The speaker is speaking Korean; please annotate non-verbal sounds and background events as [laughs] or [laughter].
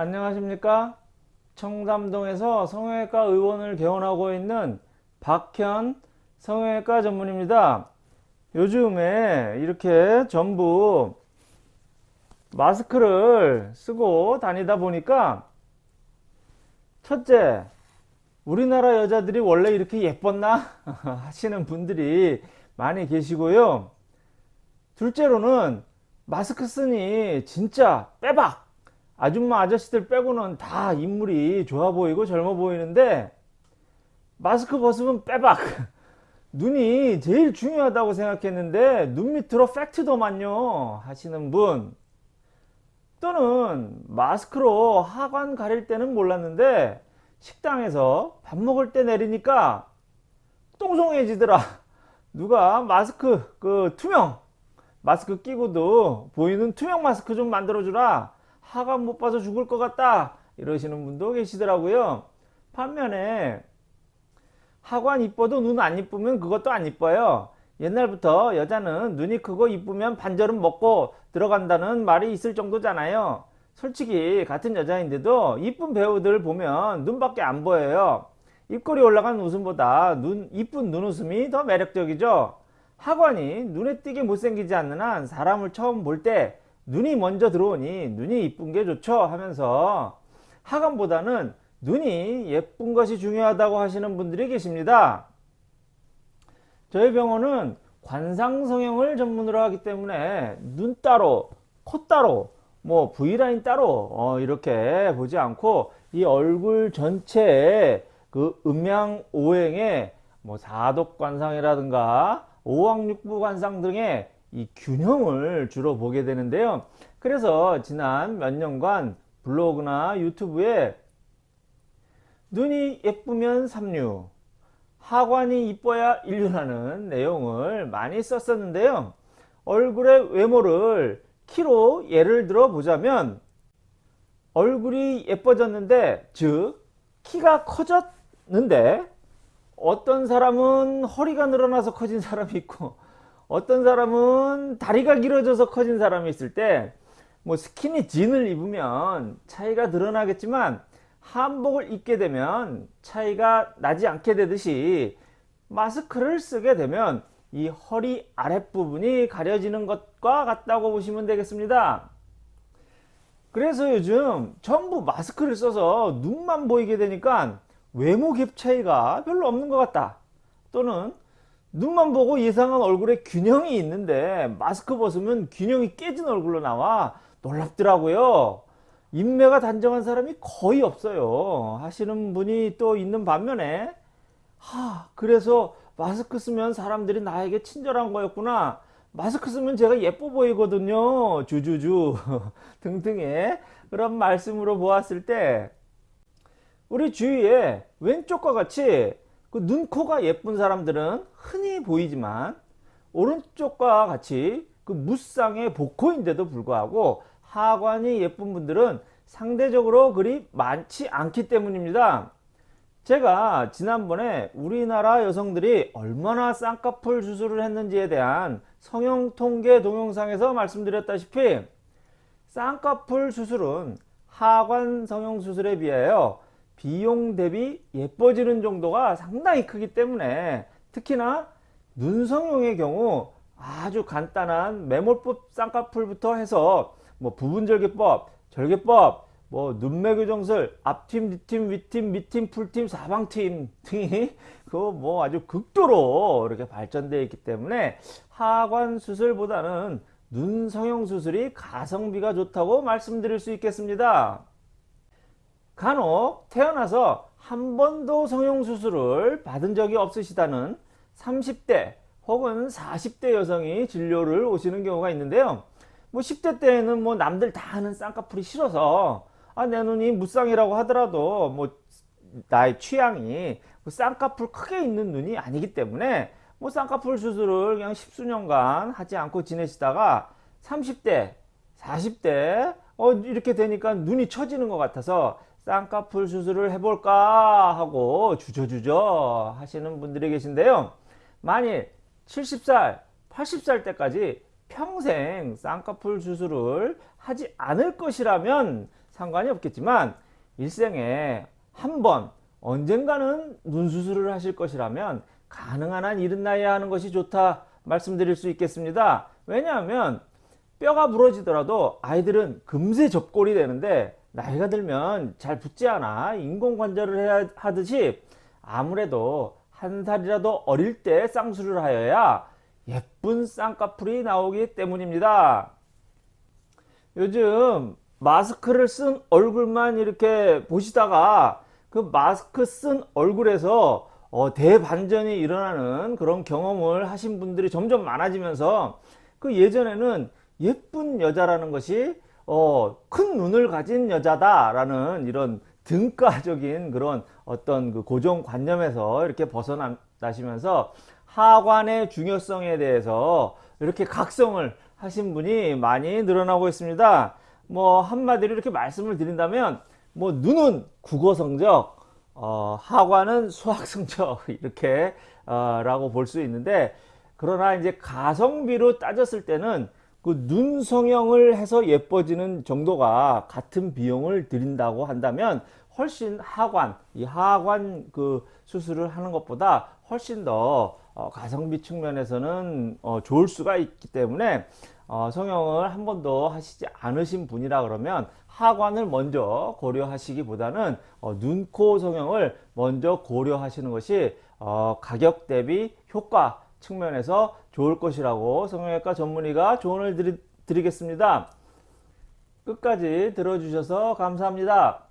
안녕하십니까? 청담동에서 성형외과 의원을 개원하고 있는 박현 성형외과 전문입니다. 요즘에 이렇게 전부 마스크를 쓰고 다니다 보니까 첫째 우리나라 여자들이 원래 이렇게 예뻤나? [laughs] 하시는 분들이 많이 계시고요. 둘째로는 마스크 쓰니 진짜 빼박 아줌마 아저씨들 빼고는 다 인물이 좋아 보이고 젊어 보이는데 마스크 벗으면 빼박. [laughs] 눈이 제일 중요하다고 생각했는데 눈 밑으로 팩트더만요 하시는 분. 또는 마스크로 하관 가릴 때는 몰랐는데 식당에서 밥 먹을 때 내리니까 똥송해지더라. [laughs] 누가 마스크 그 투명 마스크 끼고도 보이는 투명 마스크 좀 만들어 주라 하관 못 봐서 죽을 것 같다. 이러시는 분도 계시더라고요. 반면에 하관 이뻐도 눈 안 이쁘면 그것도 안 이뻐요. 옛날부터 여자는 눈이 크고 이쁘면 반절은 먹고 들어간다는 말이 있을 정도잖아요. 솔직히 같은 여자인데도 이쁜 배우들 보면 눈밖에 안 보여요. 입꼬리 올라간 웃음보다 눈 이쁜 눈웃음이 더 매력적이죠. 하관이 눈에 띄게 못생기지 않는 한 사람을 처음 볼 때 눈이 먼저 들어오니 눈이 이쁜 게 좋죠 하면서 하관보다는 눈이 예쁜 것이 중요하다고 하시는 분들이 계십니다. 저희 병원은 관상성형을 전문으로 하기 때문에 눈 따로 코 따로 뭐 V라인 따로 어 이렇게 보지 않고 이 얼굴 전체에 그 음양 오행의 뭐 사독 관상이라든가 오왕육부 관상 등의 이 균형을 주로 보게 되는데요. 그래서 지난 몇 년간 블로그나 유튜브에 눈이 예쁘면 삼류 하관이 이뻐야 인류라는 내용을 많이 썼었는데요. 얼굴의 외모를 키로 예를 들어 보자면 얼굴이 예뻐졌는데 즉 키가 커졌는데 어떤 사람은 허리가 늘어나서 커진 사람이 있고 어떤 사람은 다리가 길어져서 커진 사람이 있을 때 뭐 스키니 진을 입으면 차이가 드러나겠지만 한복을 입게 되면 차이가 나지 않게 되듯이 마스크를 쓰게 되면 이 허리 아랫부분이 가려지는 것과 같다고 보시면 되겠습니다. 그래서 요즘 전부 마스크를 써서 눈만 보이게 되니까 외모 갭 차이가 별로 없는 것 같다. 또는 눈만 보고 예상한 얼굴에 균형이 있는데 마스크 벗으면 균형이 깨진 얼굴로 나와 놀랍더라고요. 인매가 단정한 사람이 거의 없어요. 하시는 분이 또 있는 반면에 하 그래서 마스크 쓰면 사람들이 나에게 친절한 거였구나. 마스크 쓰면 제가 예뻐 보이거든요. 주주주 [laughs] 등등의 그런 말씀으로 보았을 때 우리 주위에 왼쪽과 같이 그 눈, 코가 예쁜 사람들은 흔히 보이지만 오른쪽과 같이 그 무쌍의 복코인데도 불구하고 하관이 예쁜 분들은 상대적으로 그리 많지 않기 때문입니다. 제가 지난번에 우리나라 여성들이 얼마나 쌍꺼풀 수술을 했는지에 대한 성형 통계 동영상에서 말씀드렸다시피 쌍꺼풀 수술은 하관 성형 수술에 비하여 비용 대비 예뻐지는 정도가 상당히 크기 때문에 특히나 눈성형의 경우 아주 간단한 매몰법 쌍꺼풀부터 해서 뭐 부분절개법, 절개법, 뭐 눈매 교정술, 앞팀, 뒷팀, 윗팀, 밑팀, 풀팀, 사방팀 등이 [laughs] 그 뭐 아주 극도로 이렇게 발전되어 있기 때문에 하관 수술보다는 눈 성형 수술이 가성비가 좋다고 말씀드릴 수 있겠습니다. 간혹 태어나서 한 번도 성형 수술을 받은 적이 없으시다는 30대 혹은 40대 여성이 진료를 오시는 경우가 있는데요. 뭐 10대 때에는 뭐 남들 다 하는 쌍꺼풀이 싫어서 아, 내 눈이 무쌍이라고 하더라도 뭐 나의 취향이 그 쌍꺼풀 크게 있는 눈이 아니기 때문에 뭐 쌍꺼풀 수술을 그냥 십수년간 하지 않고 지내시다가 30대 40대 어 이렇게 되니까 눈이 처지는 것 같아서 쌍꺼풀 수술을 해볼까 하고 주저주저 하시는 분들이 계신데요 만일 70살 80살 때까지 평생 쌍꺼풀 수술을 하지 않을 것이라면 상관이 없겠지만 일생에 한 번 언젠가는 눈 수술을 하실 것이라면 가능한 한 이른 나이에 하는 것이 좋다 말씀드릴 수 있겠습니다. 왜냐하면 뼈가 부러지더라도 아이들은 금세 접골이 되는데 나이가 들면 잘 붙지 않아 인공관절을 해야 하듯이 아무래도 한 살이라도 어릴 때 쌍수를 하여야 예쁜 쌍꺼풀이 나오기 때문입니다. 요즘 마스크를 쓴 얼굴만 이렇게 보시다가 그 마스크 쓴 얼굴에서 어, 대반전이 일어나는 그런 경험을 하신 분들이 점점 많아지면서 그 예전에는 예쁜 여자라는 것이 어, 큰 눈을 가진 여자다라는 이런 등가적인 그런 어떤 그 고정관념에서 이렇게 벗어나시면서 하관의 중요성에 대해서 이렇게 각성을 하신 분이 많이 늘어나고 있습니다. 뭐 한마디로 이렇게 말씀을 드린다면 뭐 눈은 국어 성적, 어, 하관은 수학 성적 [laughs] 이렇게 어, 라고 볼 수 있는데 그러나 이제 가성비로 따졌을 때는 그 눈 성형을 해서 예뻐지는 정도가 같은 비용을 들인다고 한다면 훨씬 하관, 이 하관 그 수술을 하는 것보다 훨씬 더 어, 가성비 측면에서는 어, 좋을 수가 있기 때문에 어, 성형을 한 번도 하시지 않으신 분이라 그러면 하관을 먼저 고려하시기보다는 어, 눈, 코 성형을 먼저 고려하시는 것이 어, 가격 대비 효과 측면에서 좋을 것이라고 성형외과 전문의가 조언을 드리, 드리겠습니다. 끝까지 들어주셔서 감사합니다.